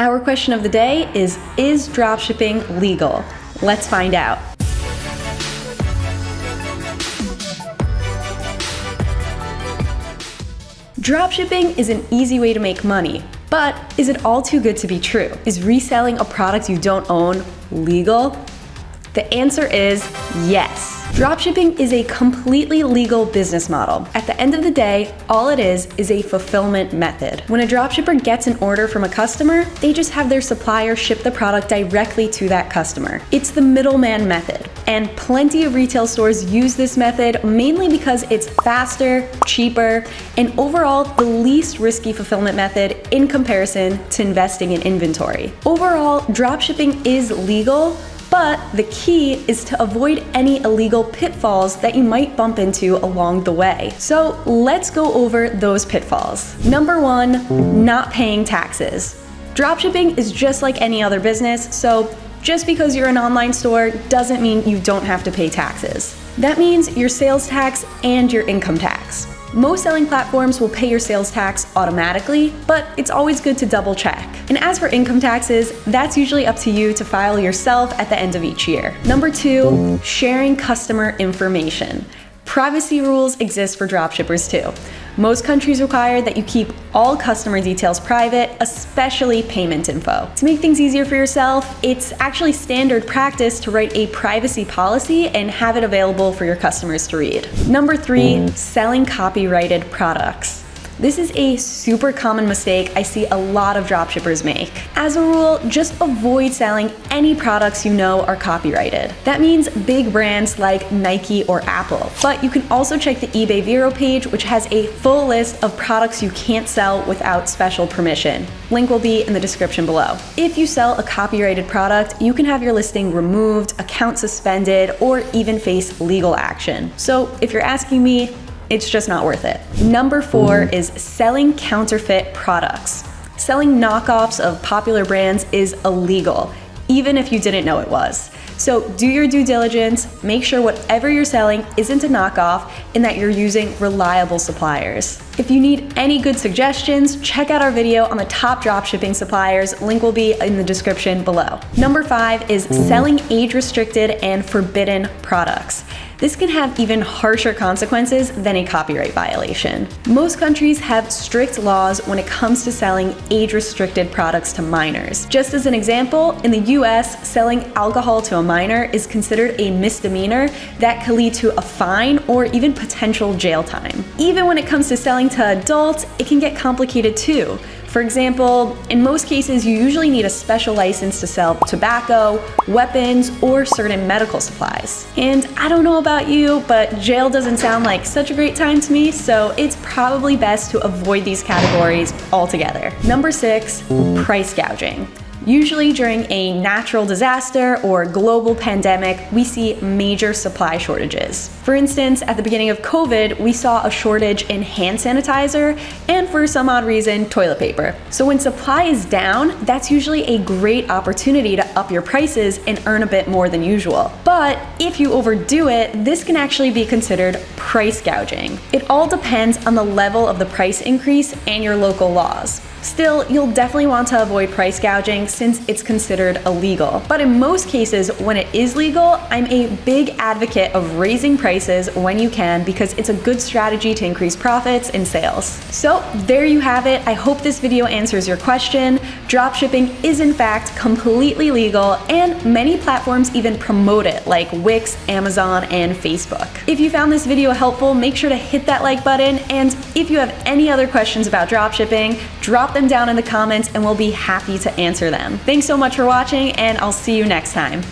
Our question of the day is Is dropshipping legal? Let's find out. Dropshipping is an easy way to make money, but is it all too good to be true? Is reselling a product you don't own legal? The answer is yes. Dropshipping is a completely legal business model. At the end of the day, all it is is a fulfillment method. When a dropshipper gets an order from a customer, they just have their supplier ship the product directly to that customer. It's the middleman method, and plenty of retail stores use this method mainly because it's faster, cheaper, and overall the least risky fulfillment method in comparison to investing in inventory. Overall, dropshipping is legal, but the key is to avoid any illegal pitfalls that you might bump into along the way. So let's go over those pitfalls. Number one, not paying taxes. Dropshipping is just like any other business, so just because you're an online store doesn't mean you don't have to pay taxes. That means your sales tax and your income tax. Most selling platforms will pay your sales tax automatically, but it's always good to double check. And as for income taxes, that's usually up to you to file yourself at the end of each year. Number two, sharing customer information. Privacy rules exist for dropshippers too. Most countries require that you keep all customer details private, especially payment info. To make things easier for yourself, it's actually standard practice to write a privacy policy and have it available for your customers to read. Number three, mm. selling copyrighted products. This is a super common mistake I see a lot of dropshippers make. As a rule, just avoid selling any products you know are copyrighted. That means big brands like Nike or Apple. But you can also check the eBay Vero page, which has a full list of products you can't sell without special permission. Link will be in the description below. If you sell a copyrighted product, you can have your listing removed, account suspended, or even face legal action. So if you're asking me, it's just not worth it. Number four mm-hmm. is selling counterfeit products. Selling knockoffs of popular brands is illegal, even if you didn't know it was. So do your due diligence, make sure whatever you're selling isn't a knockoff and that you're using reliable suppliers. If you need any good suggestions, check out our video on the top dropshipping suppliers. Link will be in the description below. Number five is selling age-restricted and forbidden products. This can have even harsher consequences than a copyright violation. Most countries have strict laws when it comes to selling age-restricted products to minors. Just as an example, in the US, selling alcohol to a minor is considered a misdemeanor that could lead to a fine or even potential jail time. Even when it comes to selling to adults, it can get complicated too. For example, in most cases, you usually need a special license to sell tobacco, weapons, or certain medical supplies. And I don't know about you, but jail doesn't sound like such a great time to me, so it's probably best to avoid these categories altogether. Number six, price gouging. Usually during a natural disaster or global pandemic, we see major supply shortages. For instance, at the beginning of COVID, we saw a shortage in hand sanitizer and for some odd reason, toilet paper. So when supply is down, that's usually a great opportunity to up your prices and earn a bit more than usual. But if you overdo it, this can actually be considered price gouging. It all depends on the level of the price increase and your local laws. Still, you'll definitely want to avoid price gouging since it's considered illegal. But in most cases, when it is legal, I'm a big advocate of raising prices when you can because it's a good strategy to increase profits and sales. So there you have it. I hope this video answers your question. Dropshipping is in fact completely legal and many platforms even promote it like Wix, Amazon, and Facebook. If you found this video helpful, make sure to hit that like button and if you have any other questions about dropshipping, drop drop them down in the comments and we'll be happy to answer them. Thanks so much for watching and I'll see you next time.